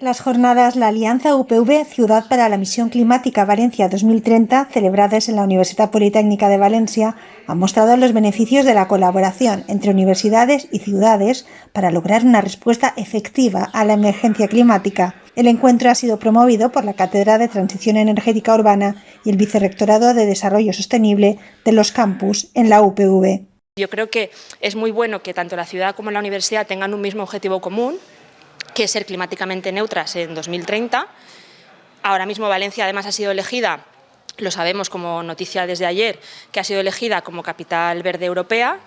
Las jornadas La Alianza UPV Ciudad para la Misión Climática Valencia 2030, celebradas en la Universidad Politécnica de Valencia, han mostrado los beneficios de la colaboración entre universidades y ciudades para lograr una respuesta efectiva a la emergencia climática. El encuentro ha sido promovido por la Cátedra de Transición Energética Urbana y el Vicerrectorado de Desarrollo Sostenible de los campus en la UPV. Yo creo que es muy bueno que tanto la ciudad como la universidad tengan un mismo objetivo común, que ser climáticamente neutras en 2030. Ahora mismo Valencia además ha sido elegida, lo sabemos como noticia desde ayer, que ha sido elegida como capital verde europea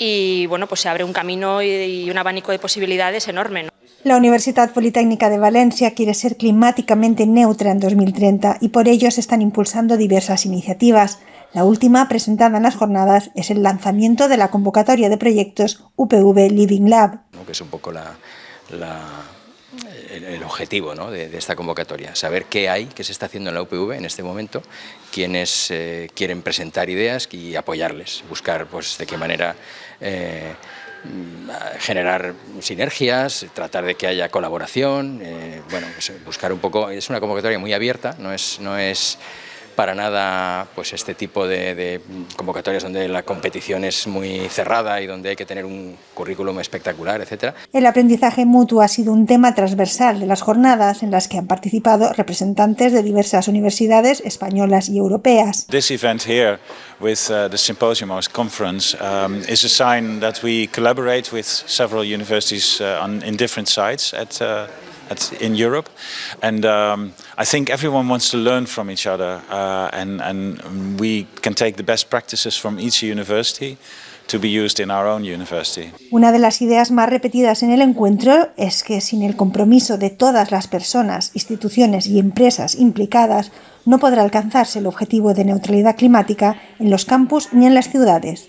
y bueno, pues se abre un camino y un abanico de posibilidades enorme. La Universidad Politécnica de Valencia quiere ser climáticamente neutra en 2030 y por ello se están impulsando diversas iniciativas. La última, presentada en las jornadas, es el lanzamiento de la convocatoria de proyectos UPV Living Lab. Que es un poco la, el, objetivo de, esta convocatoria, saber qué hay, qué se está haciendo en la UPV en este momento, quienes eh, quieren presentar ideas y apoyarles, buscar pues, de qué manera eh, generar sinergias, tratar de que haya colaboración, eh, bueno, pues, buscar un poco, es una convocatoria muy abierta, no es, no es para nada pues este tipo de, convocatorias donde la competición es muy cerrada y donde hay que tener un currículum espectacular, etc. El aprendizaje mutuo ha sido un tema transversal de las jornadas en las que han participado representantes de diversas universidades españolas y europeas. This event here with uh, the symposium or conference um, is a sign that we collaborate with several universities uh, on, in different sites at uh, at, in Europe. And um, I think everyone wants to learn from each other uh, and, and we can take the best practices from each university to be used in our own university. Una de las ideas más repetidas en el encuentro es que sin el compromiso de todas las personas, instituciones y empresas implicadas, no podrá alcanzarse el objetivo de neutralidad climática en los campus ni en las ciudades.